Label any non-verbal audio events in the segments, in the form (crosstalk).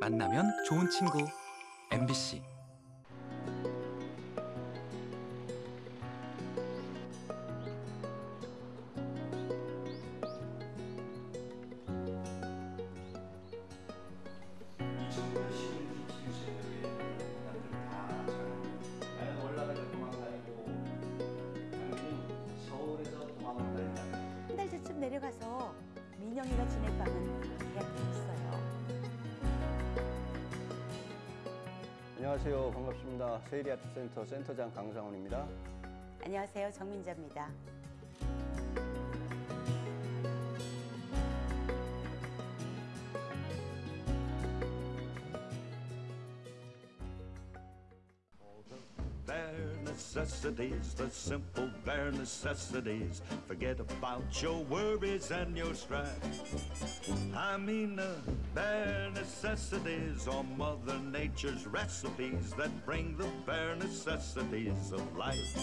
만나면 좋은 친구. MBC 반갑습니다. 세일리아트 센터 센터장 강상훈입니다. 안녕하세요. 정민자입니다. bare necessities, the simple bare necessities. Forget about your worries and your strife. I mean the bare necessities are Mother Nature's recipes that bring the bare necessities of life.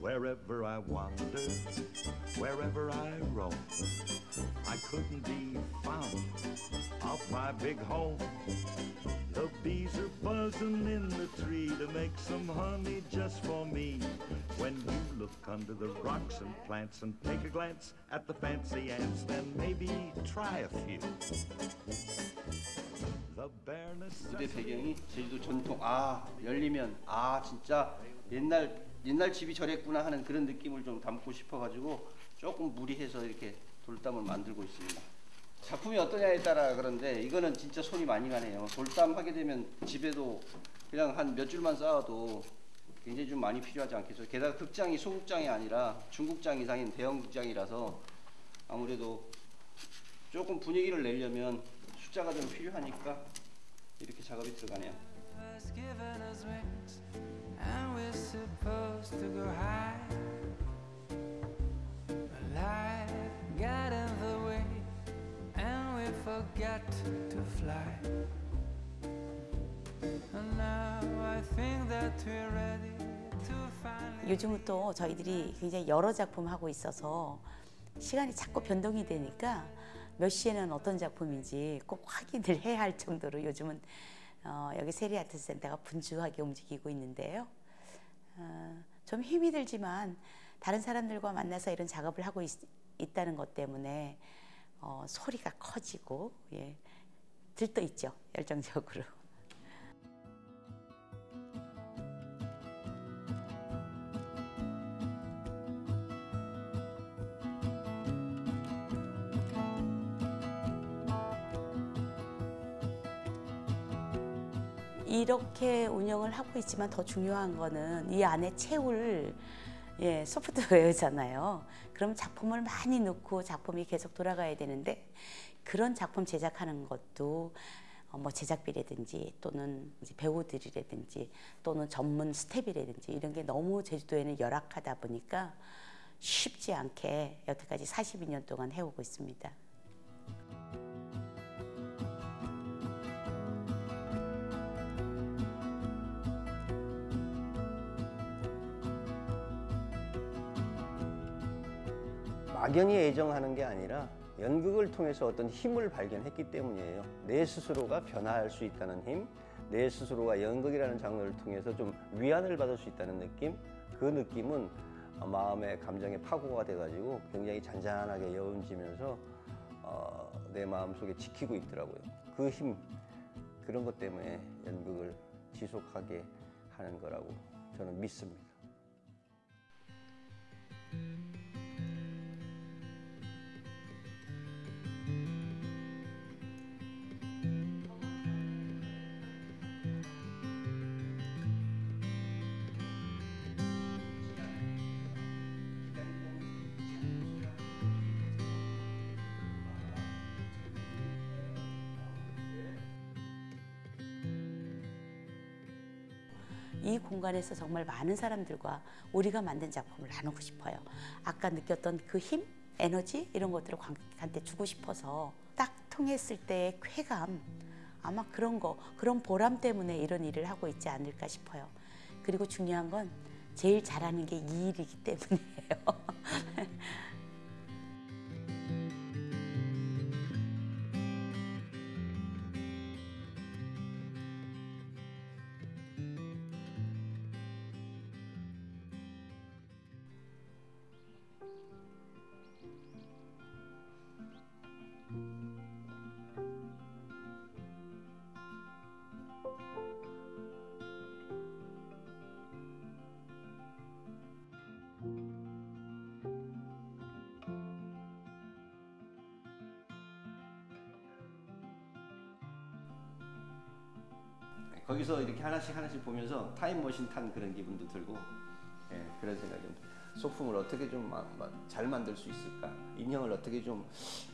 Wherever I wander, wherever I roam, I couldn't be found off my big home. The bees are buzzing in the tree to make some honey just for me. When you look under the rocks and plants and take a glance at the fancy ants, then maybe try a few. 무대. 배경이 제주도 전통 아 열리면 아 진짜 옛날 옛날 집이 저랬구나 하는 그런 느낌을 좀 담고 싶어가지고 조금 무리해서 이렇게 돌담을 만들고 있습니다. 작품이 어떠냐에 따라 그런데 이거는 진짜 손이 많이 가네요. 돌담 하게 되면 집에도 그냥 한 몇 줄만 쌓아도 굉장히 좀 많이 필요하지 않겠어요. 게다가 극장이 소극장이 아니라 중국장 이상인 대형 극장이라서 아무래도 조금 분위기를 내려면 숫자가 좀 필요하니까 이렇게 작업이 들어가네요. and now I think that we're ready. 요즘은 또 저희들이 굉장히 여러 작품 하고 있어서 시간이 자꾸 변동이 되니까 몇 시에는 어떤 작품인지 꼭 확인을 해야 할 정도로 요즘은 어, 여기 세리아트 센터가 분주하게 움직이고 있는데요. 어, 좀 힘이 들지만 다른 사람들과 만나서 이런 작업을 하고 있, 다는 것 때문에 어, 소리가 커지고 예, 들떠 있죠 열정적으로. 이렇게 운영을 하고 있지만 더 중요한 거는 이 안에 채울 예, 소프트웨어잖아요. 그럼 작품을 많이 넣고 작품이 계속 돌아가야 되는데 그런 작품 제작하는 것도 어, 뭐 제작비라든지 또는 배우들이라든지 또는 전문 스텝이라든지 이런 게 너무 제주도에는 열악하다 보니까 쉽지 않게 여태까지 42년 동안 해오고 있습니다. 막연히 애정하는 게 아니라 연극을 통해서 어떤 힘을 발견했기 때문이에요. 내 스스로가 변화할 수 있다는 힘, 내 스스로가 연극이라는 장르를 통해서 좀 위안을 받을 수 있다는 느낌, 그 느낌은 마음의 감정의 파고가 돼가지고 굉장히 잔잔하게 여운지면서 어, 내 마음속에 지키고 있더라고요. 그 힘, 그런 것 때문에 연극을 지속하게 하는 거라고 저는 믿습니다. 공간에서 정말 많은 사람들과 우리가 만든 작품을 나누고 싶어요. 아까 느꼈던 그 힘, 에너지 이런 것들을 관객한테 주고 싶어서 딱 통했을 때의 쾌감 아마 그런 거 그런 보람 때문에 이런 일을 하고 있지 않을까 싶어요. 그리고 중요한 건 제일 잘하는 게 이 일이기 때문이에요. (laughs) 하나씩 하나씩 보면서 타임머신 탄 그런 기분도 들고 예, 그런 생각이 좀 들어요. 소품을 어떻게 좀 잘 만들 수 있을까? 인형을 어떻게 좀,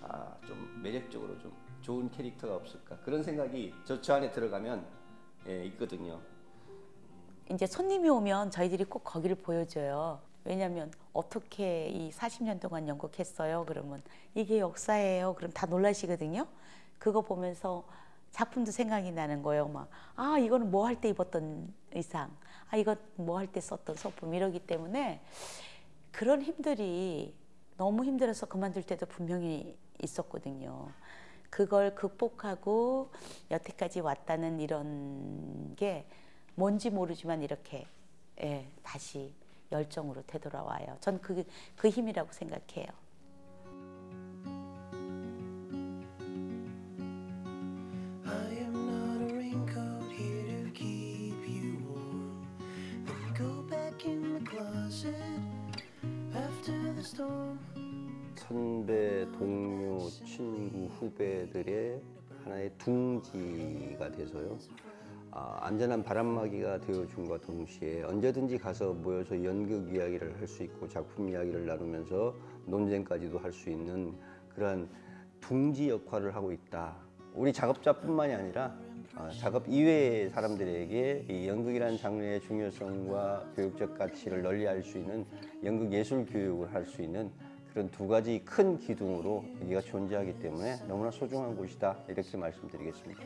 아, 좀 매력적으로 좀 좋은 캐릭터가 없을까? 그런 생각이 저, 저 안에 들어가면 예, 있거든요. 이제 손님이 오면 저희들이 꼭 거기를 보여줘요. 왜냐하면 어떻게 이 40년 동안 연극했어요? 그러면 이게 역사예요. 그럼 다 놀라시거든요. 그거 보면서 작품도 생각이 나는 거예요. 막, 아, 이거는 뭐 할 때 입었던 의상. 아, 이거 뭐 할 때 썼던 소품. 이러기 때문에 그런 힘들이 너무 힘들어서 그만둘 때도 분명히 있었거든요. 그걸 극복하고 여태까지 왔다는 이런 게 뭔지 모르지만 이렇게 예, 다시 열정으로 되돌아와요. 전 그 그 힘이라고 생각해요. 선배, 동료, 친구, 후배들의 하나의 둥지가 돼서요. 아, 안전한 바람막이가 되어준과 동시에 언제든지 가서 모여서 연극 이야기를 할 수 있고 작품 이야기를 나누면서 논쟁까지도 할 수 있는 그러한 둥지 역할을 하고 있다. 우리 작업자뿐만이 아니라 아, 작업 이외의 사람들에게 이 연극이라는 장르의 중요성과 교육적 가치를 널리 알 수 있는 연극 예술 교육을 할 수 있는 그런 두 가지 큰 기둥으로 여기가 존재하기 때문에 너무나 소중한 곳이다 이렇게 말씀드리겠습니다.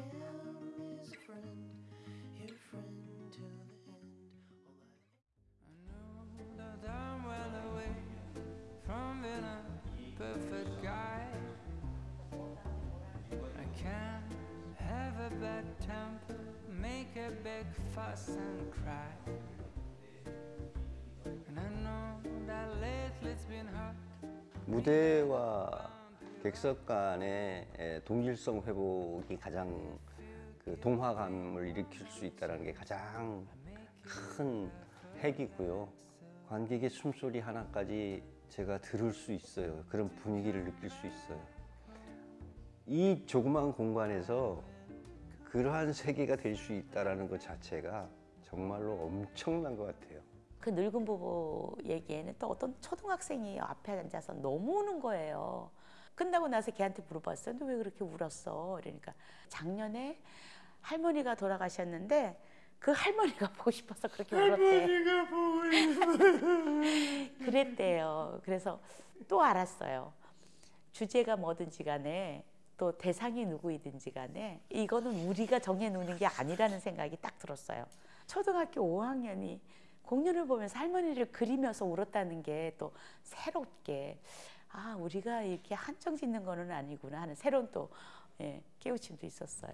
무대와 객석 간의 에, 동질성 회복이 가장 그 동화감을 일으킬 수 있다는 게 가장 큰 핵이고요. 관객의 숨소리 하나까지 제가 들을 수 있어요. 그런 분위기를 느낄 수 있어요. 이 조그만 공간에서 그러한 세계가 될 수 있다라는 것 자체가 정말로 엄청난 것 같아요. 그 늙은 부부 얘기에는 또 어떤 초등학생이 앞에 앉아서 너무 우는 거예요. 끝나고 나서 걔한테 물어봤어요. 너 왜 그렇게 울었어? 이러니까 작년에 할머니가 돌아가셨는데 그 할머니가 (laughs) 보고 싶어서 그렇게 울었대. 할머니가 보고 싶어. (laughs) 그랬대요. 그래서 또 알았어요. 주제가 뭐든지 간에 또 대상이 누구이든지 간에 이거는 우리가 정해놓는 게 아니라는 생각이 딱 들었어요. 초등학교 5학년이 공연을 보면서 할머니를 그리면서 울었다는 게 또 새롭게 아 우리가 이렇게 한정 짓는 거는 아니구나 하는 새로운 또 예, 깨우침도 있었어요.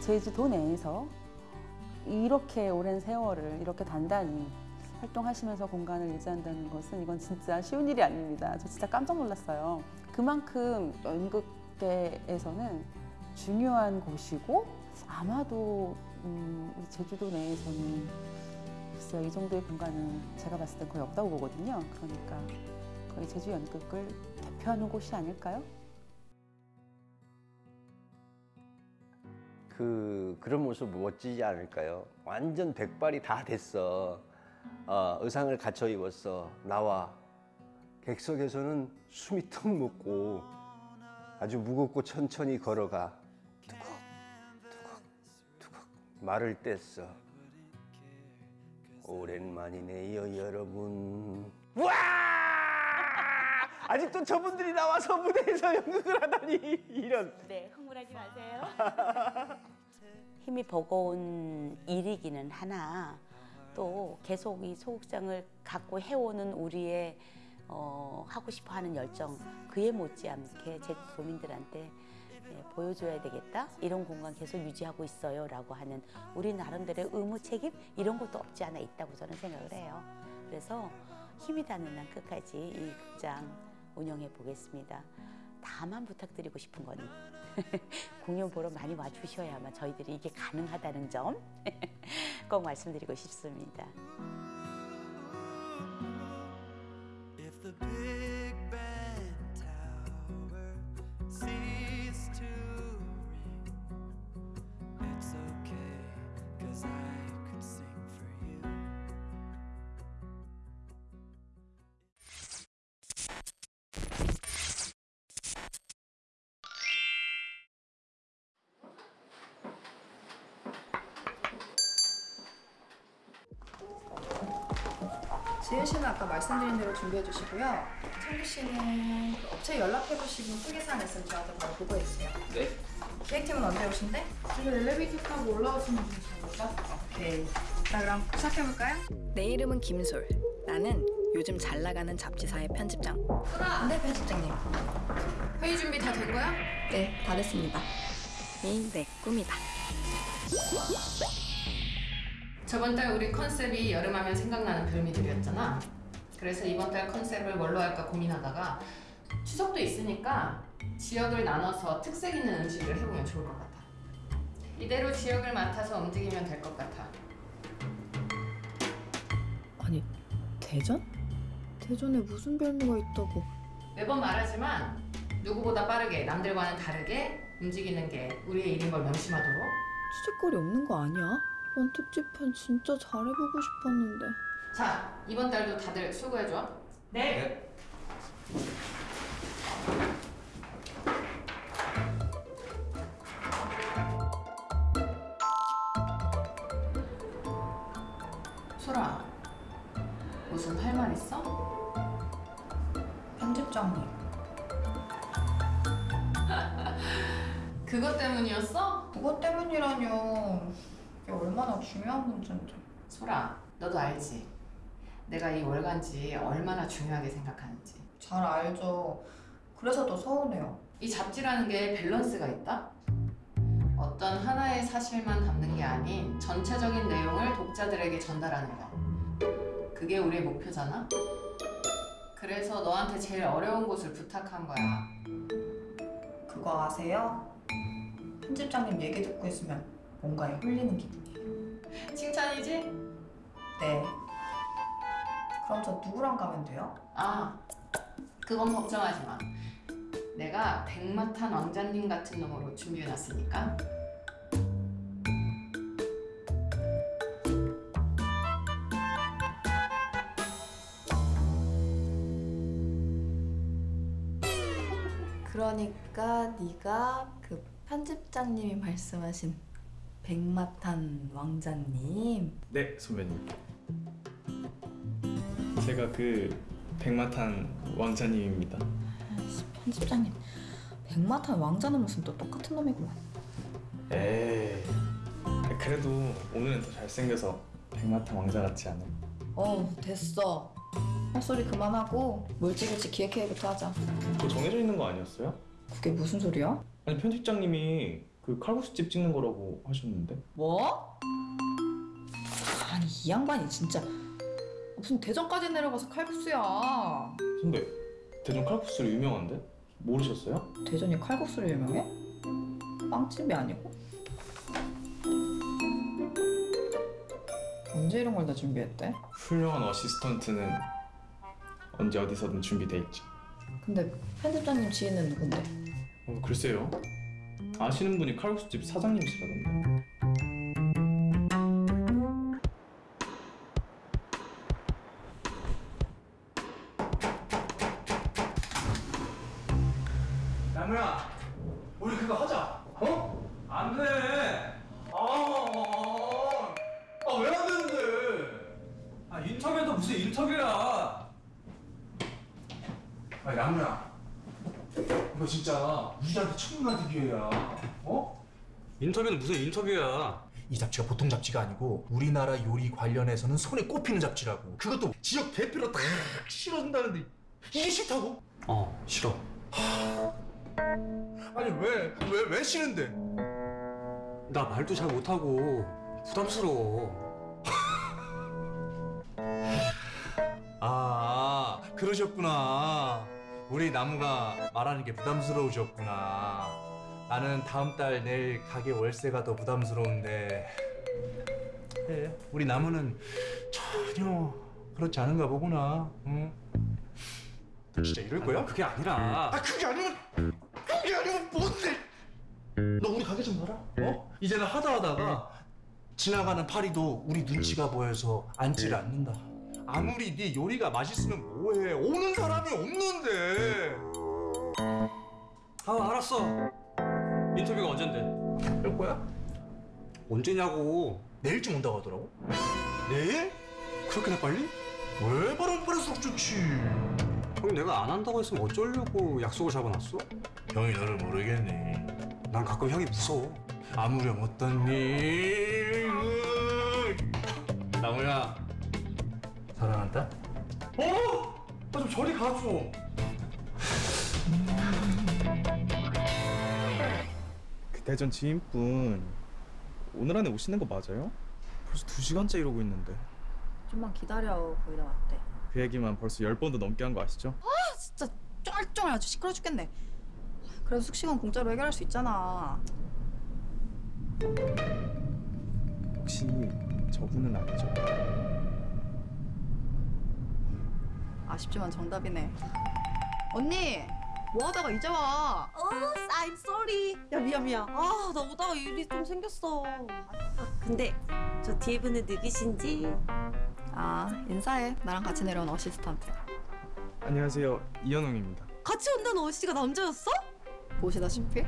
제주도 내에서 이렇게 오랜 세월을 이렇게 단단히 활동하시면서 공간을 유지한다는 것은 이건 진짜 쉬운 일이 아닙니다. 저 진짜 깜짝 놀랐어요. 그만큼 연극계에서는 중요한 곳이고 아마도 음, 제주도 내에서는 글쎄요 이 정도의 공간은 제가 봤을 때 거의 없다고 보거든요. 그러니까 거의 제주 연극을 대표하는 곳이 아닐까요? 그 그런 모습 멋지지 않을까요? 완전 백발이 다 됐어. 어, 의상을 갖춰 입었어. 나와. 객석에서는 숨이 턱 먹고 아주 무겁고 천천히 걸어가. 두걱 두걱 두걱 말을 뗐어. 오랜만이네요, 여러분. 와! 아직도 저분들이 나와서 무대에서 (laughs) 연극을 하다니 이런. 네, 흥분하지 마세요. (laughs) 힘이 버거운 일이기는 하나 또 계속 이 소극장을 갖고 해오는 우리의 어, 하고 싶어하는 열정 그에 못지않게 제 도민들한테 예, 보여줘야 되겠다 이런 공간 계속 유지하고 있어요 라고 하는 우리 나름대로의 의무 책임 이런 것도 없지 않아 있다고 저는 생각을 해요. 그래서 힘이 닿는 한 끝까지 이 극장 운영해 보겠습니다. 다만 부탁드리고 싶은 건 (laughs) 공연 보러 많이 와주셔야만 저희들이 이게 가능하다는 점 (laughs) 꼭 말씀드리고 싶습니다. 지은 씨는 아까 말씀드린 대로 준비해 주시고요. 창규 씨는 그 업체 연락해 보시고 특이사항 있으면 저한테 바로 보고해주세요. 네. 기획팀은 언제 오신대? 지금 엘리베이터 타고 올라오시면 되십니까? 오케이. 자 그럼 시작해볼까요? 내 이름은 김솔. 나는 요즘 잘 나가는 잡지사의 편집장. 네 편집장님. 회의 준비 다 된 거야? 네, 다 됐습니다. 이 내 꿈이다. 저번 달 우리 컨셉이 여름하면 생각나는 별미들이었잖아. 그래서 이번 달 컨셉을 뭘로 할까 고민하다가 추석도 있으니까 지역을 나눠서 특색 있는 음식을 해보면 좋을 것 같아. 이대로 지역을 맡아서 움직이면 될 것 같아. 아니 대전? 대전에 무슨 별미가 있다고? 매번 말하지만 누구보다 빠르게 남들과는 다르게 움직이는 게 우리의 일인 걸 명심하도록. 수줍거리 없는 거 아니야? 이번 특집편 진짜 잘해보고 싶었는데. 자, 이번 달도 다들 수고해줘. 네. 소라, 무슨 할 말 있어? 편집장님. (laughs) 그것 때문이었어? 그것 때문이라뇨. 이게 얼마나 중요한 문제인데. 소라, 너도 알지? 내가 이 월간지 얼마나 중요하게 생각하는지. 잘 알죠. 그래서 더 서운해요. 이 잡지라는 게 밸런스가 있다? 어떤 하나의 사실만 담는 게 아닌 전체적인 내용을 독자들에게 전달하는 거. 그게 우리의 목표잖아? 그래서 너한테 제일 어려운 곳을 부탁한 거야. 그거 아세요? 편집장님 얘기 듣고 있으면 뭔가에 홀리는 기분이에요. 칭찬이지? 네. 그럼 저 누구랑 가면 돼요? 아, 그건 걱정하지 마. 내가 백마탄 왕자님 같은 놈으로 준비해놨으니까. 그러니까 네가 그 편집장님이 말씀하신 백마탄 왕자님 네, 선배님. 제가 그 백마탄 왕자님입니다. 아이씨, 편집장님 백마탄 왕자는 무슨 또 똑같은 놈이구만 에이. 그래도 오늘은 더 잘생겨서 백마탄 왕자 같지 않아요? 어 됐어 헛소리 그만하고 물질일지 기획회의부터 하자 그거 정해져 있는 거 아니었어요? 그게 무슨 소리야? 아니 편집장님이 그 칼국수집 찍는 거라고 하셨는데 뭐? 아니 이 양반이 진짜 무슨 대전까지 내려가서 칼국수야 선배 대전 칼국수로 유명한데? 모르셨어요? 대전이 칼국수로 유명해? 빵집이 아니고? 언제 이런 걸 다 준비했대? 훌륭한 어시스턴트는 언제 어디서든 준비돼 있죠. 근데 편집장님 지인은 누군데? 어, 글쎄요. 아시는 분이 칼국수집 사장님이시라던데. 이 잡지가 보통 잡지가 아니고 우리나라 요리 관련해서는 손에 꼽히는 잡지라고. 그것도 지역 대표로 딱 실어준다는데 이게 싫다고? 어, 싫어. 아니 왜? 왜, 왜 싫은데? 나 말도 잘 못하고 부담스러워. 아, 그러셨구나. 우리 나무가 말하는 게 부담스러우셨구나. 나는 다음 달 내일 가게 월세가 더 부담스러운데. 그래 우리 나무는 전혀 그렇지 않은가 보구나. 응? 너 진짜 이럴 거야? 그게 아니라. 아 그게 아니면 그게 아니면 뭔데? 너 우리 가게 좀 봐라. 어? 이제는 하다 하다가 지나가는 파리도 우리 눈치가 보여서 앉지를 않는다. 아무리 네 요리가 맛있으면 뭐해? 오는 사람이 없는데. 아 알았어 인터뷰가 언젠데 할 거야? 언제냐고 내일쯤 온다고 하더라고 내일? 그렇게나 빨리? 왜 바람 빠를수록 좋지 형이 내가 안 한다고 했으면 어쩌려고 약속을 잡아놨어? 형이 너를 모르겠니 난 가끔 형이 무서워 아무렴 어떤 일 나무야 사랑한다? 어? 나 좀 저리 가줘 대전 지인분 오늘 안에 오시는 거 맞아요? 벌써 두 시간째 이러고 있는데 좀만 기다려. 거의 다 왔대. 그 얘기만 벌써 열 번도 넘게 한 거 아시죠? 아 진짜 쫄쫄 아주 시끄러 죽겠네. 그래도 숙식은 공짜로 해결할 수 있잖아. 혹시 저분은 아니죠? 아쉽지만 정답이네. 언니, 뭐 하다가 이제 와? 어, I'm sorry. 야 미안 미안. 아, 나 오다가 일이 좀 생겼어. 아, 근데 저 뒤에 분은 누구신지? 아, 인사해. 나랑 같이 내려온 어시스턴트. 안녕하세요 이현웅입니다 같이 온다는 어씨가 남자였어? 보시다시피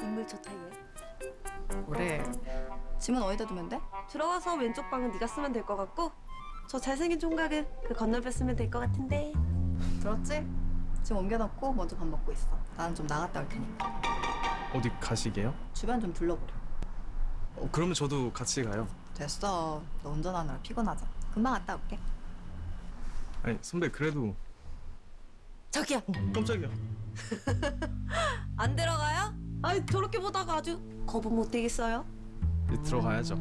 인물 좋다 얘. 그래. 짐은 어디다 두면 돼? 들어가서 왼쪽 방은 네가 쓰면 될 것 같고 저 잘생긴 총각은 그 건너편 쓰면 될 것 같은데. 들었지? 짐 옮겨놓고 먼저 밥 먹고 있어. 나는 좀 나갔다 올 테니까. 어디 가시게요? 주변 좀 둘러보려. 어, 그러면 저도 같이 가요 됐어. 너 운전하느라 피곤하잖아. 금방 갔다 올게. 아니 선배 그래도 저기요. 깜짝이야 (laughs) 안 들어가요? 아, 저렇게 보다가 아주 거부 못 되겠어요. 이제 들어가야죠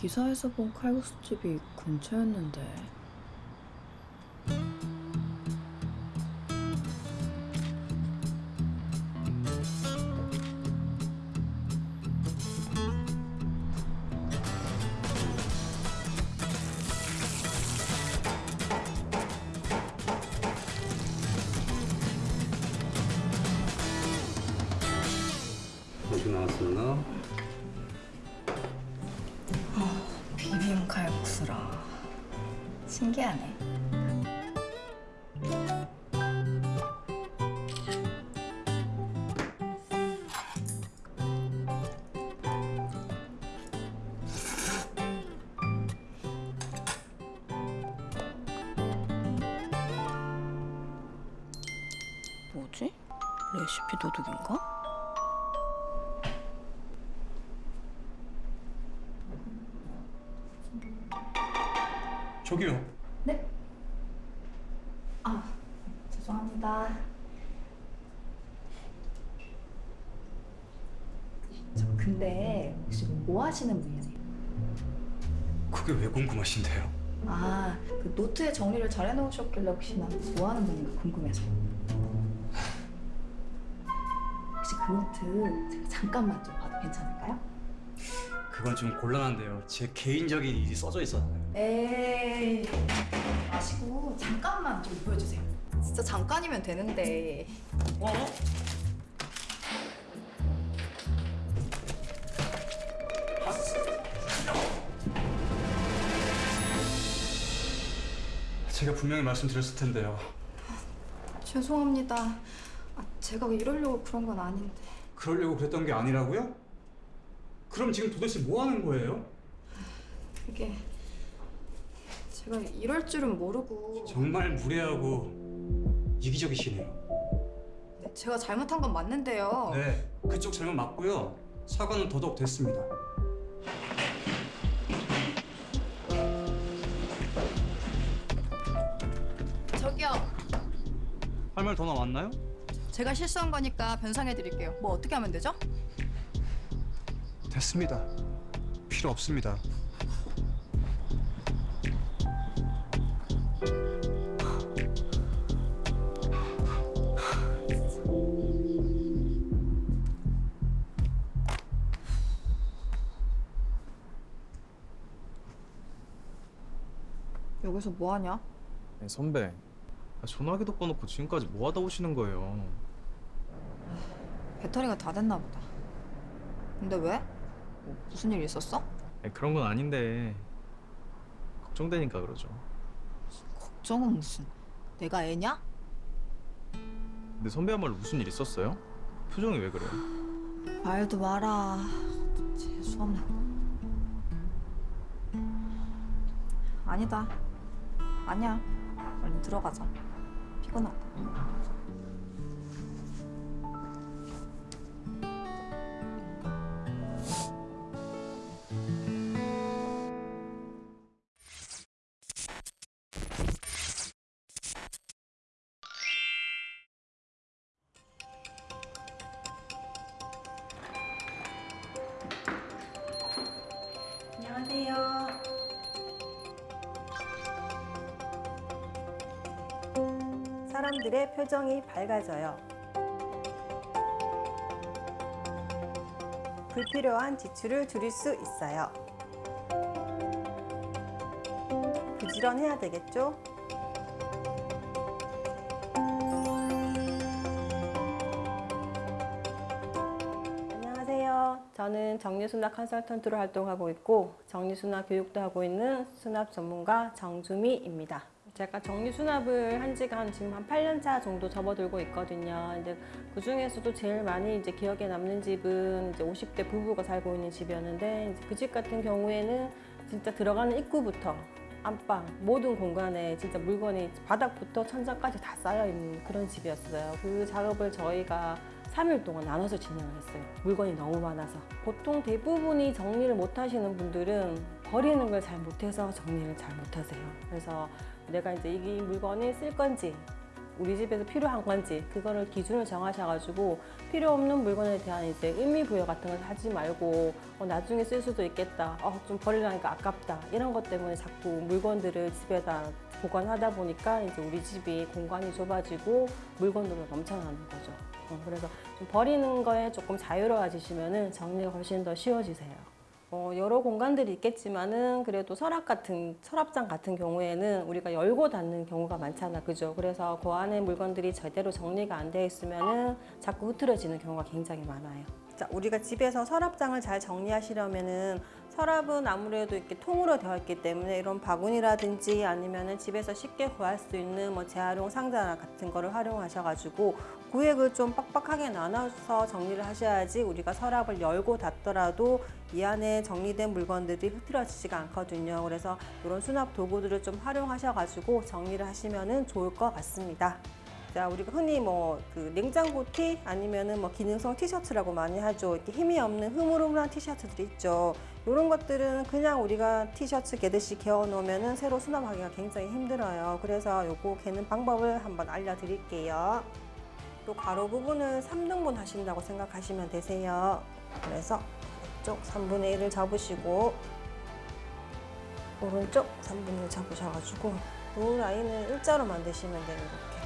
기사에서 본 칼국수집이 근처였는데 근데 혹시 뭐 하시는 분이세요? 그게 왜 궁금하신데요? 아, 그 노트에 정리를 잘 해놓으셨길래 혹시나 뭐 하는 분인가 궁금해서. 혹시 그 노트 제가 잠깐만 좀 봐도 괜찮을까요? 그건 좀 곤란한데요 제 개인적인 일이 써져 있어서요 에이, 마시고 잠깐만 좀 보여주세요. 진짜 잠깐이면 되는데. 어? 제가 분명히 말씀드렸을 텐데요 죄송합니다. 아, 제가 이러려고 그런 건 아닌데. 그러려고 그랬던 게 아니라고요? 그럼 지금 도대체 뭐 하는 거예요? 그게 제가 이럴 줄은 모르고 정말 무례하고 이기적이시네요 네, 제가 잘못한 건 맞는데요. 네 그쪽 잘못 맞고요 사과는 더더욱 됐습니다 할 말 더 남았나요? 제가 실수한 거니까 변상해 드릴게요. 뭐 어떻게 하면 되죠? 됐습니다 필요 없습니다 여기서 뭐 하냐? 선배 아, 전화기도 꺼놓고 지금까지 뭐 하다 오시는 거예요? 배터리가 다 됐나 보다. 근데 왜? 뭐 무슨 일 있었어? 아니, 그런 건 아닌데 걱정되니까 그러죠. 걱정은 무슨. 내가 애냐? 근데 선배야말로 무슨 일 있었어요? 표정이 왜 그래요? 말도 마라. 재수없네. 아니다. 아니야. 얼른 들어가자. 피곤하 표정이 밝아져요. 불필요한 지출을 줄일 수 있어요. 부지런해야 되겠죠? 안녕하세요. 저는 정리수납 컨설턴트로 활동하고 있고 정리수납 교육도 하고 있는 수납 전문가 정주미입니다. 제가 정리 수납을 한 지가 한 지금 한 8년 차 정도 접어들고 있거든요. 근데 그 중에서도 제일 많이 이제 기억에 남는 집은 이제 50대 부부가 살고 있는 집이었는데 그 집 같은 경우에는 진짜 들어가는 입구부터 안방 모든 공간에 진짜 물건이 바닥부터 천장까지 다 쌓여 있는 그런 집이었어요. 그 작업을 저희가 3일 동안 나눠서 진행을 했어요. 물건이 너무 많아서. 보통 대부분이 정리를 못 하시는 분들은 버리는 걸 잘 못해서 정리를 잘 못하세요. 그래서 내가 이제 이 물건을 쓸 건지 우리 집에서 필요한 건지 그거를 기준을 정하셔가지고 필요 없는 물건에 대한 이제 의미 부여 같은 걸 하지 말고 어, 나중에 쓸 수도 있겠다. 어, 좀 버리려니까 아깝다. 이런 것 때문에 자꾸 물건들을 집에다 보관하다 보니까 이제 우리 집이 공간이 좁아지고 물건들로 넘쳐나는 거죠. 어, 그래서 좀 버리는 거에 조금 자유로워지시면은 정리가 훨씬 더 쉬워지세요. 어, 여러 공간들이 있겠지만은 그래도 서랍 같은 서랍장 같은 경우에는 우리가 열고 닫는 경우가 많잖아, 그죠? 그래서 그 안에 물건들이 제대로 정리가 안 되어 있으면은 자꾸 흐트러지는 경우가 굉장히 많아요. 자, 우리가 집에서 서랍장을 잘 정리하시려면은 서랍은 아무래도 이렇게 통으로 되어 있기 때문에 이런 바구니라든지 아니면은 집에서 쉽게 구할 수 있는 뭐 재활용 상자 같은 거를 활용하셔가지고 구획을 좀 빡빡하게 나눠서 정리를 하셔야지 우리가 서랍을 열고 닫더라도 이 안에 정리된 물건들이 흐트러지지가 않거든요. 그래서 이런 수납 도구들을 좀 활용하셔가지고 정리를 하시면은 좋을 것 같습니다. 자, 우리가 흔히 뭐 그 냉장고 티 아니면은 뭐 기능성 티셔츠라고 많이 하죠. 이렇게 힘이 없는 흐물흐물한 티셔츠들이 있죠. 이런 것들은 그냥 우리가 티셔츠 개듯이 개어 놓으면은 새로 수납하기가 굉장히 힘들어요. 그래서 요거 개는 방법을 한번 알려드릴게요. 또 가로 부분을 3등분 하신다고 생각하시면 되세요. 그래서 왼쪽 3분의 1을 잡으시고 오른쪽 3분의 1 잡으셔가지고 이 라인을 일자로 만드시면 돼요. 이렇게.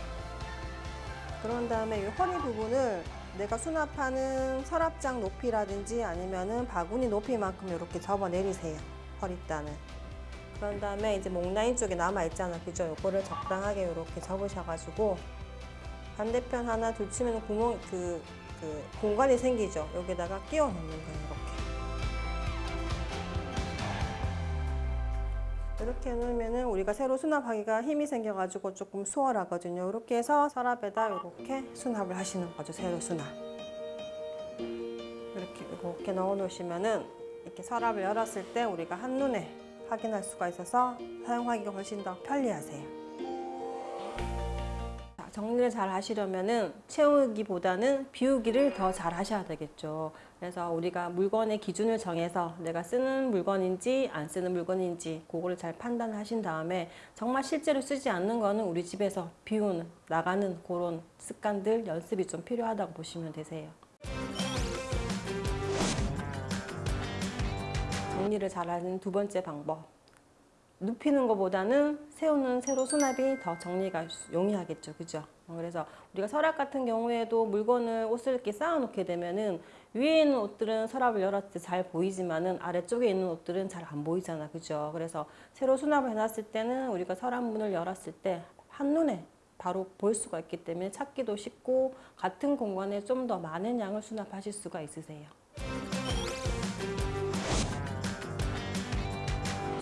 그런 다음에 이 허리 부분을 내가 수납하는 서랍장 높이라든지 아니면은 바구니 높이만큼 이렇게 접어 내리세요. 허리단을. 그런 다음에 이제 목 라인 쪽에 남아 있잖아. 그죠? 요거를 적당하게 이렇게 접으셔가지고 반대편 하나 둘 치면 구멍 그, 그 공간이 생기죠. 여기다가 끼워 넣는 거예요. 이렇게. 이렇게 놓으면은 우리가 새로 수납하기가 힘이 생겨가지고 조금 수월하거든요. 이렇게 해서 서랍에다 이렇게 수납을 하시는 거죠. 새로 수납. 이렇게 이렇게 넣어 놓으시면은 이렇게 서랍을 열었을 때 우리가 한눈에 확인할 수가 있어서 사용하기가 훨씬 더 편리하세요. 자, 정리를 잘 하시려면은 채우기보다는 비우기를 더 잘 하셔야 되겠죠. 그래서 우리가 물건의 기준을 정해서 내가 쓰는 물건인지 안 쓰는 물건인지 그거를 잘 판단하신 다음에 정말 실제로 쓰지 않는 거는 우리 집에서 비우는 나가는 그런 습관들 연습이 좀 필요하다고 보시면 되세요. 정리를 잘하는 두 번째 방법. 눕히는 것보다는 세우는 세로 수납이 더 정리가 용이하겠죠. 그죠? 어, 그래서 우리가 서랍 같은 경우에도 물건을 옷을 이렇게 쌓아놓게 되면은 위에 있는 옷들은 서랍을 열었을 때 잘 보이지만은 아래쪽에 있는 옷들은 잘 안 보이잖아. 그죠? 그래서 세로 수납을 해놨을 때는 우리가 서랍 문을 열었을 때 한눈에 바로 볼 수가 있기 때문에 찾기도 쉽고 같은 공간에 좀 더 많은 양을 수납하실 수가 있으세요.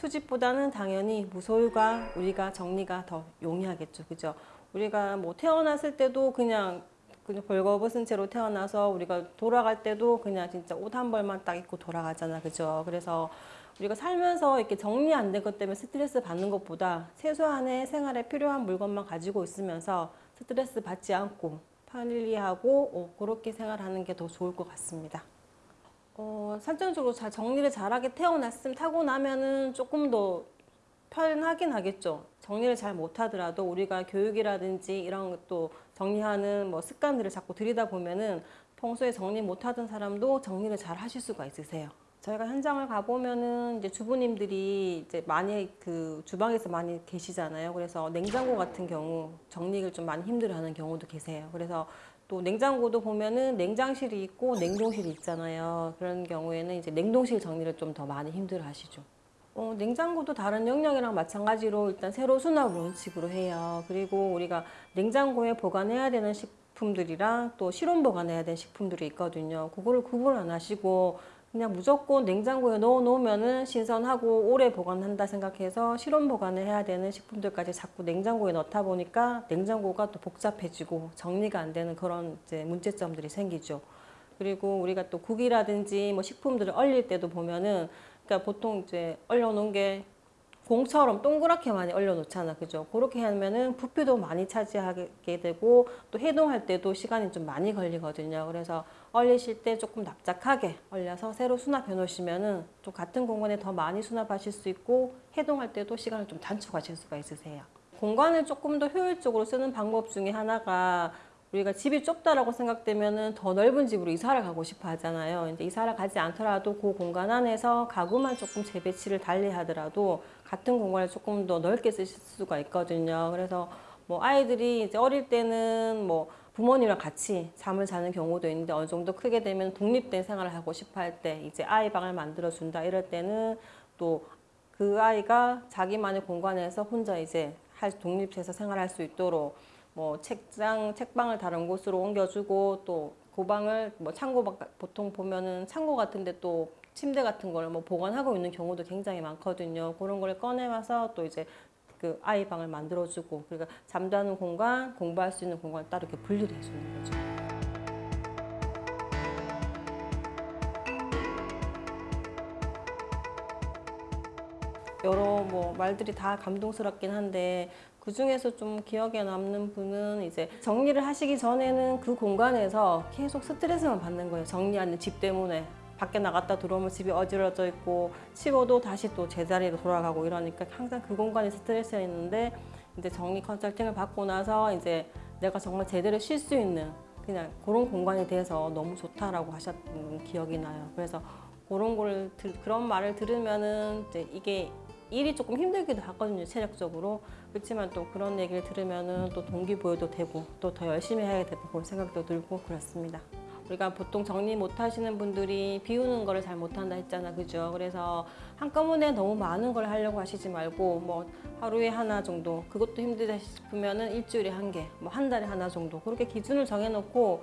수집보다는 당연히 무소유가 우리가 정리가 더 용이하겠죠. 그죠? 우리가 뭐 태어났을 때도 그냥 그냥 벌거벗은 채로 태어나서 우리가 돌아갈 때도 그냥 진짜 옷 한 벌만 딱 입고 돌아가잖아. 그죠? 그래서 우리가 살면서 이렇게 정리 안 된 것 때문에 스트레스 받는 것보다 최소한의 생활에 필요한 물건만 가지고 있으면서 스트레스 받지 않고 편리하고 어, 그렇게 생활하는 게 더 좋을 것 같습니다. 어, 설정적으로 잘 정리를 잘하게 태어났음 타고 나면은 조금 더 편하긴 하겠죠. 정리를 잘 못하더라도 우리가 교육이라든지 이런 것도 정리하는 뭐 습관들을 자꾸 들이다 보면은 평소에 정리 못하던 사람도 정리를 잘 하실 수가 있으세요. 저희가 현장을 가보면은 이제 주부님들이 이제 많이 그 주방에서 많이 계시잖아요. 그래서 냉장고 같은 경우 정리를 좀 많이 힘들어하는 경우도 계세요. 그래서 또 냉장고도 보면은 냉장실이 있고 냉동실이 있잖아요. 그런 경우에는 이제 냉동실 정리를 좀 더 많이 힘들어 하시죠. 어, 냉장고도 다른 영역이랑 마찬가지로 일단 세로 수납 원칙으로 해요. 그리고 우리가 냉장고에 보관해야 되는 식품들이랑 또 실온 보관해야 되는 식품들이 있거든요. 그거를 구분 안 하시고 그냥 무조건 냉장고에 넣어 놓으면은 신선하고 오래 보관한다 생각해서 실온 보관을 해야 되는 식품들까지 자꾸 냉장고에 넣다 보니까 냉장고가 또 복잡해지고 정리가 안 되는 그런 이제 문제점들이 생기죠. 그리고 우리가 또 국이라든지 뭐 식품들을 얼릴 때도 보면은 그러니까 보통 이제 얼려 놓은 게 공처럼 동그랗게 많이 얼려 놓잖아, 그죠? 그렇게 하면은 부피도 많이 차지하게 되고 또 해동할 때도 시간이 좀 많이 걸리거든요. 그래서 얼리실 때 조금 납작하게 얼려서 새로 수납해 놓으시면은 좀 같은 공간에 더 많이 수납하실 수 있고 해동할 때도 시간을 좀 단축하실 수가 있으세요. 공간을 조금 더 효율적으로 쓰는 방법 중에 하나가 우리가 집이 좁다라고 생각되면은 더 넓은 집으로 이사를 가고 싶어 하잖아요. 이제 이사를 가지 않더라도 그 공간 안에서 가구만 조금 재배치를 달리 하더라도 같은 공간을 조금 더 넓게 쓰실 수가 있거든요. 그래서 뭐 아이들이 이제 어릴 때는 뭐 부모님이랑 같이 잠을 자는 경우도 있는데 어느 정도 크게 되면 독립된 생활을 하고 싶어 할 때 이제 아이 방을 만들어 준다 이럴 때는 또 그 아이가 자기만의 공간에서 혼자 이제 할 독립해서 생활할 수 있도록 뭐 책장, 책방을 다른 곳으로 옮겨주고 또 고방을 뭐 창고 밖- 보통 보면은 창고 같은데 또 침대 같은 걸 뭐 보관하고 있는 경우도 굉장히 많거든요. 그런 걸 꺼내와서 또 이제 그 아이 방을 만들어주고 그러니까 잠자는 공간, 공부할 수 있는 공간 따로 이렇게 분리를 해주는 거죠. 여러 뭐 말들이 다 감동스럽긴 한데 그 중에서 좀 기억에 남는 분은 이제 정리를 하시기 전에는 그 공간에서 계속 스트레스만 받는 거예요. 정리하는 집 때문에. 밖에 나갔다 들어오면 집이 어지러져 있고 치워도 다시 또 제자리로 돌아가고 이러니까 항상 그 공간이 스트레스였는데 이제 정리 컨설팅을 받고 나서 이제 내가 정말 제대로 쉴 수 있는 그냥 그런 공간이 돼서 너무 좋다라고 하셨던 기억이 나요. 그래서 그런 걸 들- 그런 말을 들으면은 이제 이게 일이 조금 힘들기도 하거든요 체력적으로 그렇지만 또 그런 얘기를 들으면은 또 동기부여도 되고 또 더 열심히 해야 되고 그런 생각도 들고 그렇습니다. 우리가 보통 정리 못 하시는 분들이 비우는 거를 잘 못한다 했잖아 그죠 그래서 한꺼번에 너무 많은 걸 하려고 하시지 말고 뭐 하루에 하나 정도 그것도 힘들다 싶으면은 일주일에 한 개 뭐 한 달에 하나 정도 그렇게 기준을 정해놓고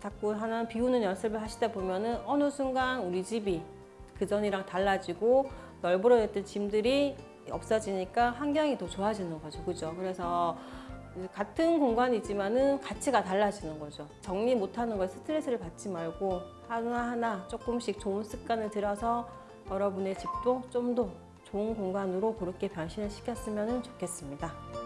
자꾸 하나 비우는 연습을 하시다 보면은 어느 순간 우리 집이 그 전이랑 달라지고 널브러졌던 짐들이 없어지니까 환경이 더 좋아지는 거죠. 그죠? 그래서 같은 공간이지만은 가치가 달라지는 거죠. 정리 못하는 거에 스트레스를 받지 말고 하나하나 조금씩 좋은 습관을 들여서 여러분의 집도 좀 더 좋은 공간으로 그렇게 변신을 시켰으면 좋겠습니다.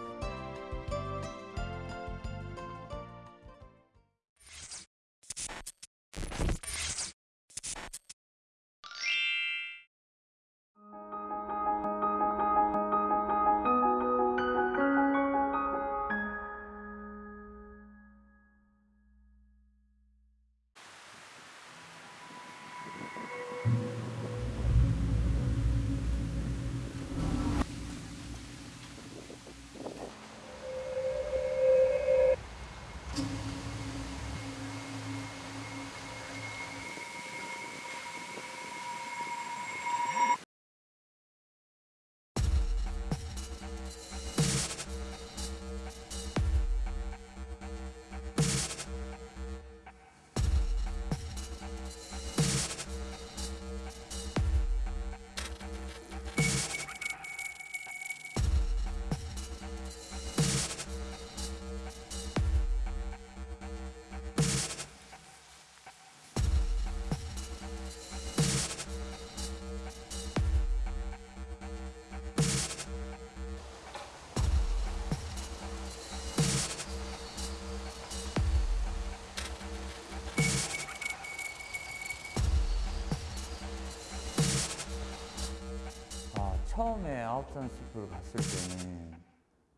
처음에 아홉산 숲을 갔을 때는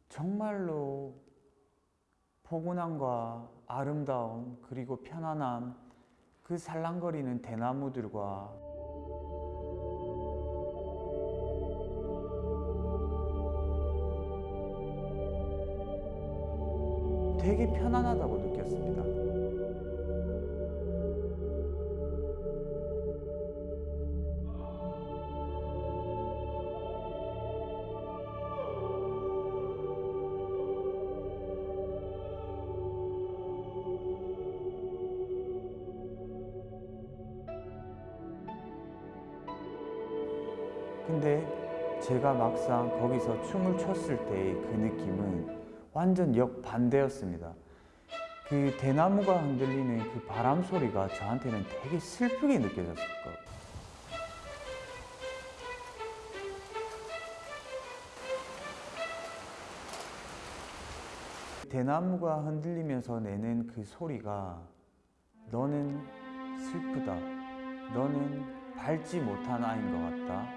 정말로 포근함과 아름다움 그리고 편안함 그 살랑거리는 대나무들과 되게 편안하다고 느꼈습니다. 근데 제가 막상 거기서 춤을 췄을 때의 그 느낌은 완전 역반대였습니다. 그 대나무가 흔들리는 그 바람 소리가 저한테는 되게 슬프게 느껴졌을 거예요. 대나무가 흔들리면서 내는 그 소리가 너는 슬프다. 너는 밟지 못한 아이인 것 같다.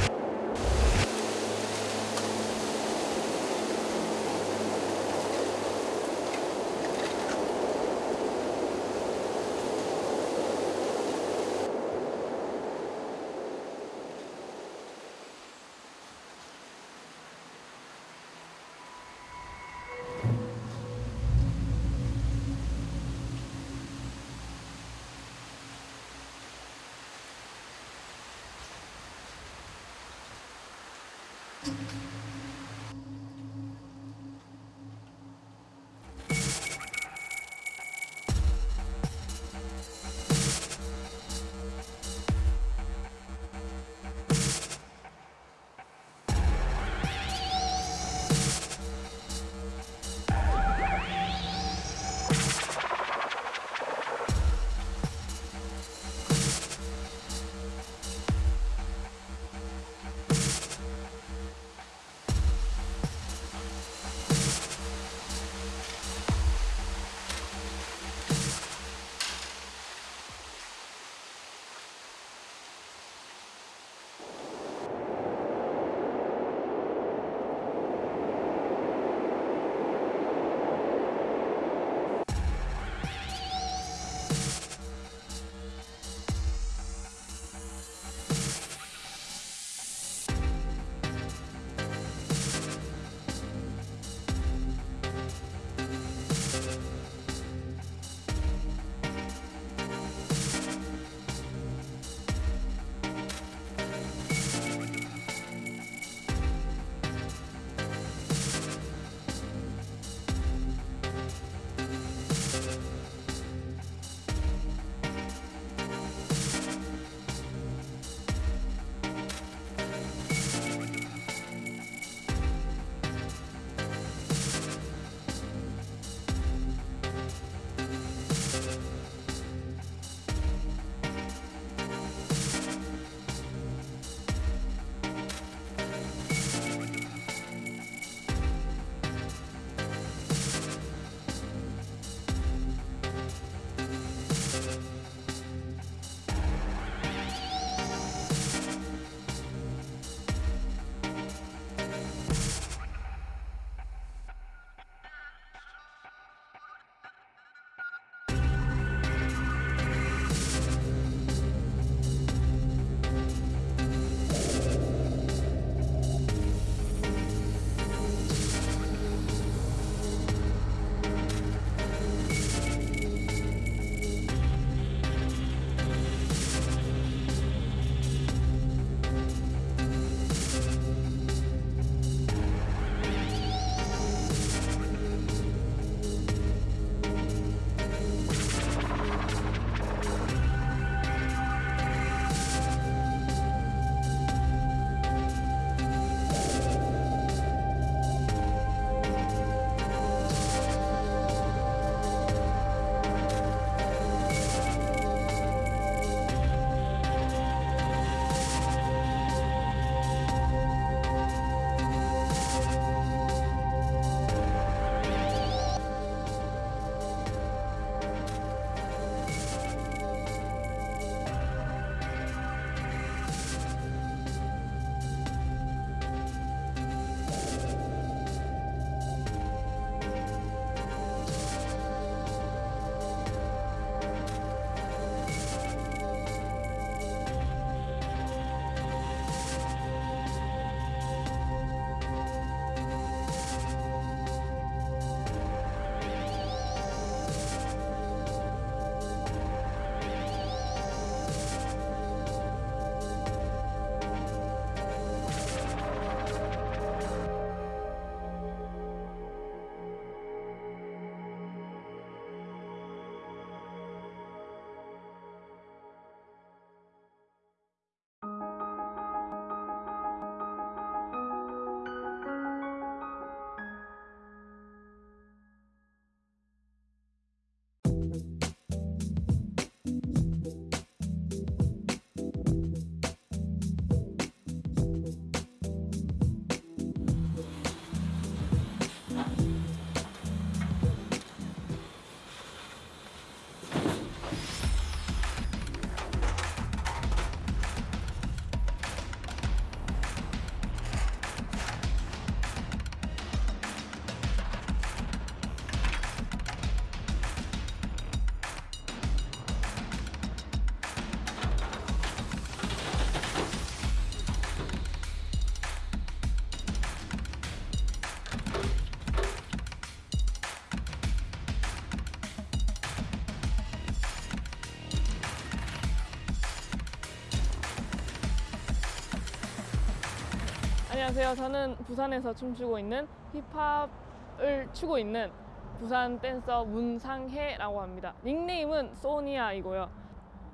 안녕하세요. 저는 부산에서 춤추고 있는 힙합을 추고 있는 부산 댄서 문상혜라고 합니다. 닉네임은 소니아이고요.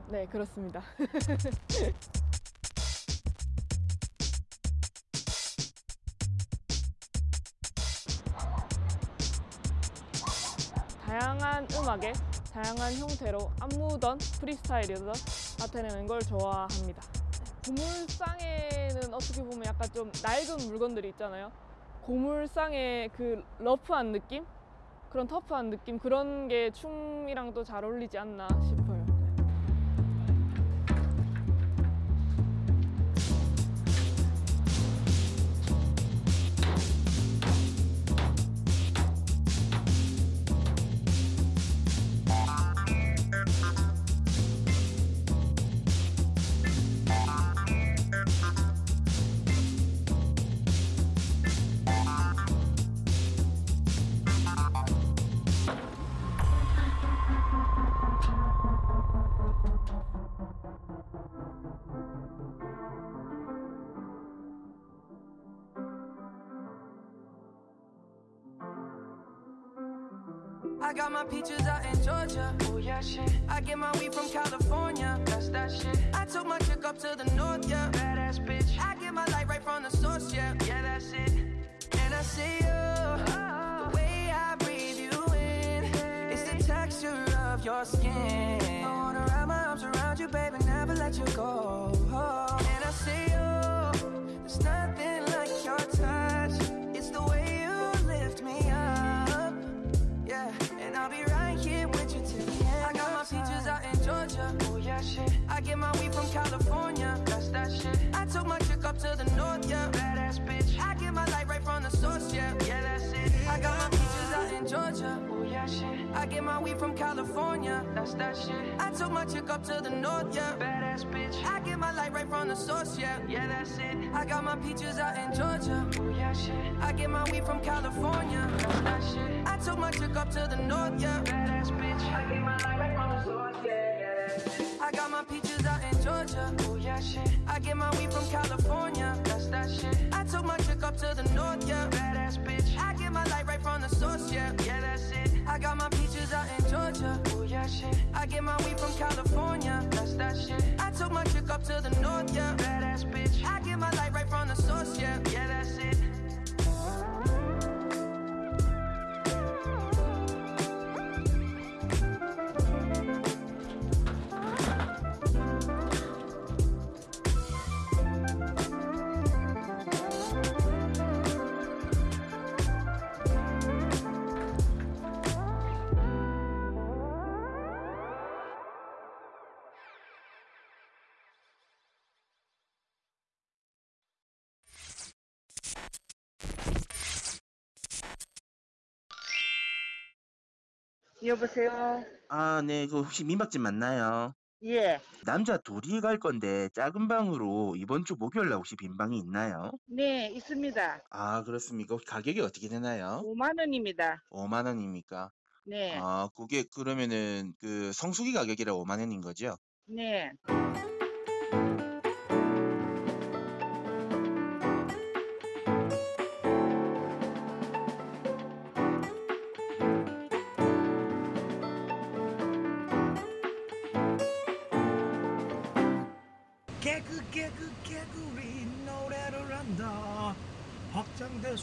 네, 그렇습니다. (laughs) 다양한 음악에 다양한 형태로 안무든 프리스타일이든 나타내는 걸 좋아합니다. 고물상에는 어떻게 보면 약간 좀 낡은 물건들이 있잖아요. 고물상의 그 러프한 느낌? 그런 터프한 느낌? 그런 게 춤이랑 또 잘 어울리지 않나 싶어요. I got my peaches out in Georgia. Oh yeah, shit. I get my weed from California. That's that shit. I took my chick up to the north, yeah. Badass bitch. I get my light right from the source, yeah. Yeah, that's it. And I see you. The way I breathe you in. It's the texture of your skin. You, baby, never let you go. And I see you. There's nothing like your touch. It's the way you lift me up. Yeah, and I'll be right here with you till the end. I got my peaches out in Georgia. Oh yeah, shit. I get my weed from California. That's that shit. I took my chick up to the north, yeah. Badass bitch. I get my light right from the source, yeah. Yeah, that's it. I got my peaches out in Georgia. Oh yeah, shit. I get my weed from California. That's that shit. I my chick up to the north, yeah. Badass bitch. I get my light right from the source, yeah. Yeah, that's it. I got my peaches out in Georgia. Oh yeah, shit. I get my weed from California. That's that shit. I took my chick up to the north, yeah. Badass bitch. I get my light right from the source, yeah. yeah it. I got my peaches out in Georgia. Oh yeah, shit. I get my weed from California. That's that shit. I took my chick up to the north, yeah. Badass bitch. I get my light right from the source, yeah. Yeah, that's it. I got my peaches out in Georgia. Oh yeah, shit. I get my weed from California. That's that shit. I took my chick up to the north, yeah. Badass bitch. I get my light right from the source, yeah. Yeah, 여보세요. 아, 네, 그 혹시 민박집 맞나요? 예. 남자 둘이 갈 건데 작은 방으로 이번 주 목요일 날 혹시 빈 방이 있나요? 네, 있습니다. 아, 그렇습니까? 혹시 가격이 어떻게 되나요? 5만 원입니다. 5만 원입니까? 네. 아, 그게 그러면은 그 성수기 가격이라 5만 원인 거죠? 네.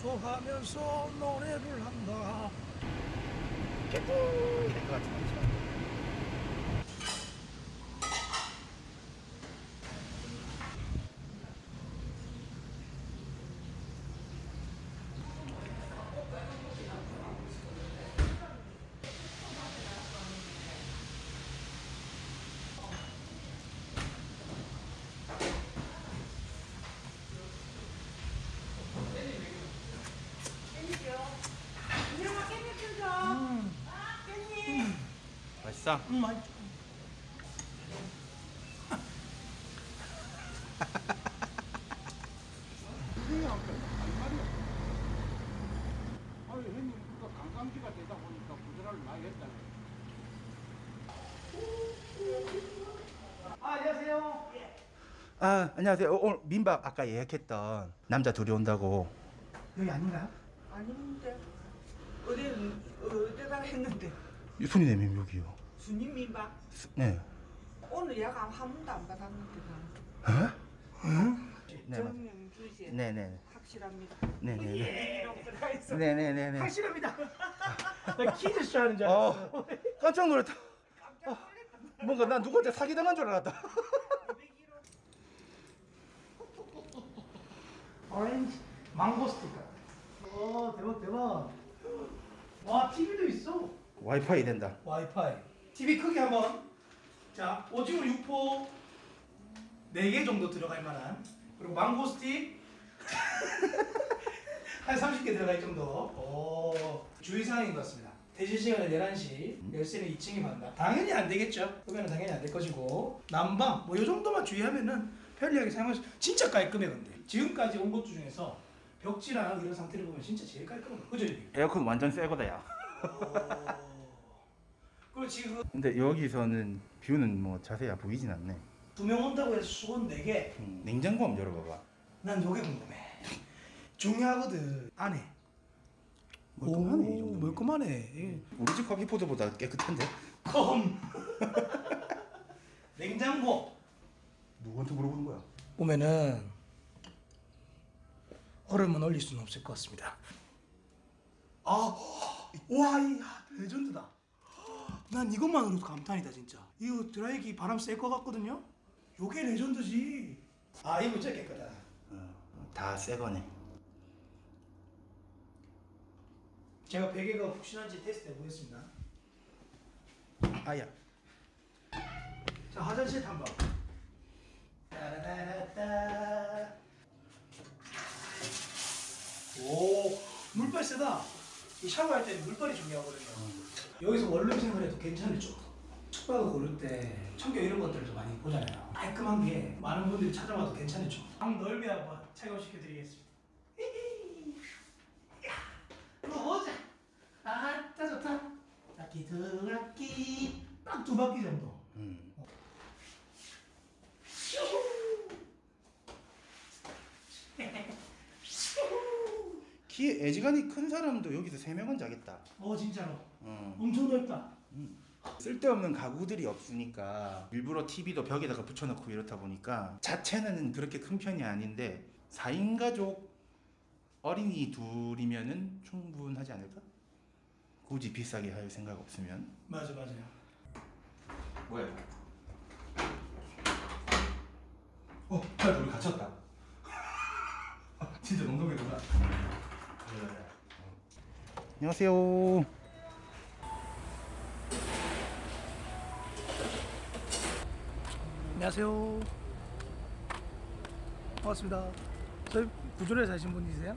박장대소 하면서 노래를 한다. 개구 개그 같은 거죠 맛있어? 응 맛있어 관광지가 되다 보니까 많이 안녕하세요 아 안녕하세요. 어, 오늘 민박 아까 예약했던 남자 둘이 온다고. 여기 아닌가요? 아닌데 어디 어디다 했는데 이 손이네님 여기요. 순임인가? 네. 오늘 예약 한 번도 안 받았는데 나. 어? 응? 네. 맞- 정명주지. 네네. 확실합니다. 네네네. 들어가 있어. 네네네네. 확실합니다. 나 퀴즈 쇼 하는 줄 어, 알았어. 깜짝 놀랐다. 어, 뭔가 난 누구한테 사기당한 줄 알았다. (laughs) 오렌지 망고 스티커. 오 대박 대박. 와 TV도 있어. 와이파이 된다. 와이파이. TV 크기 한번. 자 오징어 6포 4개 정도 들어갈 만한. 그리고 망고 스틱 (laughs) 한 30개 들어갈 정도. 오 주의사항인 것 같습니다. 대시 시간은 11시, 열쇠는 2층에 받는다. 당연히 안 되겠죠. 그러면 당연히 안 될 것이고 난방 뭐 이 정도만 주의하면은 편리하게 사용할 수. 진짜 깔끔해 근데. 지금까지 온 것 중에서 벽지랑 이런 상태를 보면 진짜 제일 깔끔한 거. 그죠? 여기? 에어컨 완전 새 거다 야. 그리고 지금 근데 여기서는 뷰는 뭐 자세히 보이진 않네. 두 명 온다고 해서 수건 4개. 음, 냉장고 한번 열어봐봐. 난 요게 궁금해. 중요하거든. 안에. 멀끔하네 이 오, 정도. 멀끔하네. 예. 우리 집 커피 포드보다 깨끗한데? 컴. (laughs) 냉장고. 누구한테 물어보는 거야? 보면은 얼음은 올릴 수는 없을 것 같습니다. 아, 와, 이 레전드다. 난 이것만으로도 감탄이다 진짜. 이거 드라이기 바람 쐴 것 같거든요. 요게 레전드지. 아, 이거 진짜 깨끗하다. 다새 거네. 제가 베개가 푹신한지 테스트 해보겠습니다. 아야. 자, 화장실 탐방. 따라라라따. 오, 물빨 세다. 이 샤워할 때는 물빨이 중요하거든요. 여기서 원룸 생활해도 괜찮을 정도. 숙박을 고를 때 청결 이런 것들을 좀 많이 보잖아요. 깔끔한 게 많은 분들이 찾아와도 괜찮을 정도. 방 넓이 한번 착용시켜드리겠습니다. (laughs) 들어오자. 아따 좋다. 두 바퀴. 딱두 바퀴 정도. 음. 키 (laughs) 애지간히 큰 사람도 여기서 세 명은 자겠다. 어 진짜로. 어. 엄청 넓다. 쓸데없는 가구들이 없으니까 일부러 TV도 벽에다가 붙여놓고 이렇다 보니까 자체는 그렇게 큰 편이 아닌데 4인 가족 어린이 둘이면은 충분하지 않을까? 굳이 비싸게 할 생각 없으면 맞아 맞아요. 뭐야? 어, 딸 우리 갇혔다. (laughs) 진짜 농담이구나. 안녕하세요. 안녕하세요. 반갑습니다. 저희 구조래 사신 분이세요?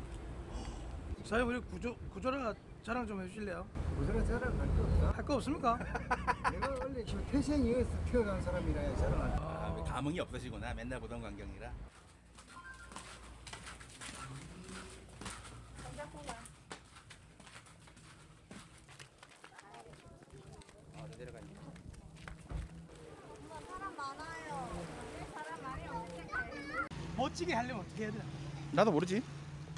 사장님 우리 구조 구조라 자랑 좀 해주실래요? 구조라 자랑 할거 없어? 할 거 없습니까? (laughs) 내가 원래 지금 태생이 여기서 태어난 사람이라 자랑할 거 아, 감흥이 없으시구나. 맨날 보던 광경이라. 멋지게 하려면 어떻게 해야 되나? 나도 모르지.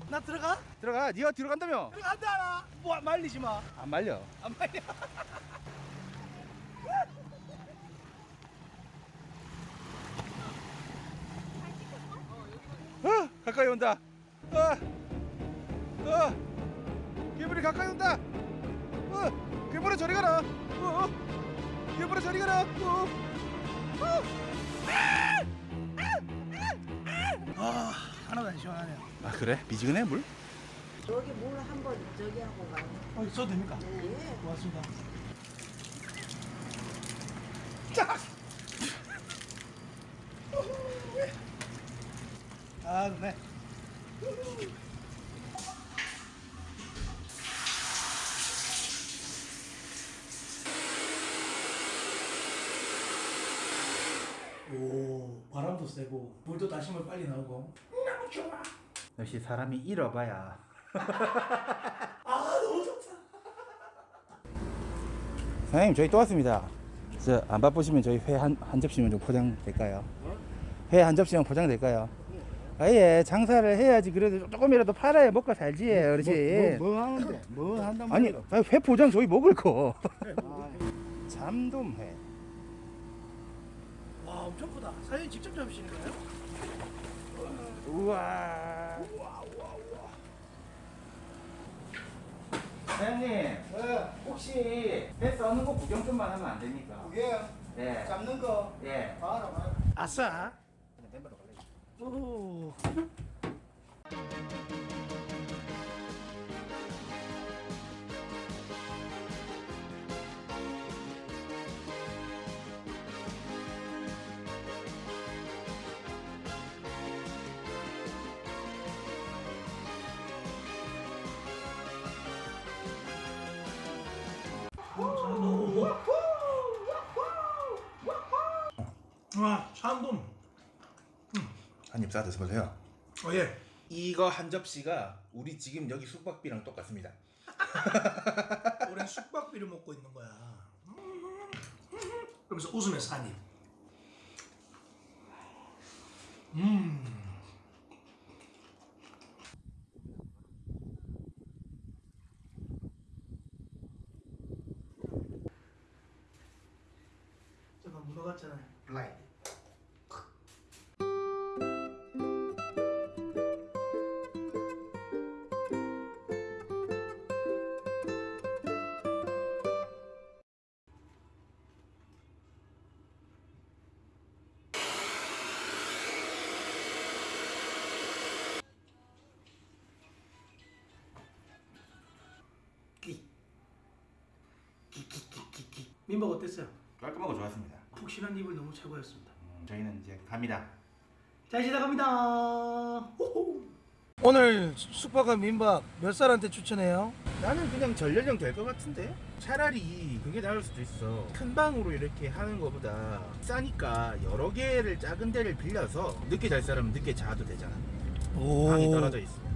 나 들어가? 들어가. 네가 뒤로 간다며. 들어간다. 뭐 말리지 마. 안 말려. 안 말려. (laughs) 어, 가까이 온다. 어, 어, 괴물이 가까이 온다. 어, 괴물아 저리 가라. 어, 어. 괴물아 저리 가라. 어, 어. 하나도 안 시원하네요. 아 그래? 미지근해 물? 여기 물 한번 저기 하고 가요. 어, 써도 됩니까? 네. 고맙습니다. (laughs) 아, 네. 오, 바람도 세고 물도 다시면 빨리 나오고 좋아. 역시 사람이 잃어봐야. (laughs) 아, 너무 좋다. 사장님 저희 또 왔습니다. 저 안 바쁘시면 저희 회 한 한 접시만 좀 포장 될까요? 회 한 접시만 포장될까요? 아예 장사를 해야지 그래도 조금이라도 팔아야 먹고 살지 그렇지 뭐, 뭐, 뭐 하는데? 뭐 한단 말이야? 아니, 회 포장 저희 먹을 거 (laughs) 잠돔회 와 엄청 크다. 사장님 직접 잡으시는 거예요? 우와 사장님 혹시 회 써는 거 구경 좀만 하면 안 됩니까? 그게 네. 잡는 거 예. 봐라 봐라. 아싸. 오. 와, 참돔. 한 입 싸 드셔보세요 어 예. 이거 한 접시가 우리 지금 여기 숙박비랑 똑같습니다 (laughs) 우리는 숙박비를 먹고 있는 거야. 음. 그러면서 웃으면서 한 입. 음. 잠깐 문어 같잖아요. 블라인 민박 어땠어요? 깔끔하고 좋았습니다 푹신한 입을 너무 최고였습니다. 저희는 이제 갑니다 잘 지나갑니다. 오늘 숙박한 민박 몇 살한테 추천해요? 나는 그냥 전련령 될것 같은데 차라리 그게 나을 수도 있어 큰 방으로 이렇게 하는 것보다 싸니까 여러 개를 작은 데를 빌려서 늦게 잘 사람은 늦게 자도 되잖아 오. 방이 떨어져 있어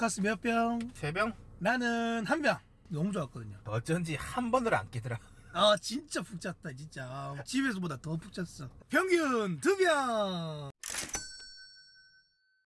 바카스 몇 병? 세 병? 나는 한 병. 너무 좋았거든요. 어쩐지 한 번으로 안 깨더라 아 진짜 푹 잤다 진짜 집에서보다 더 푹 잤어. 평균 두 병.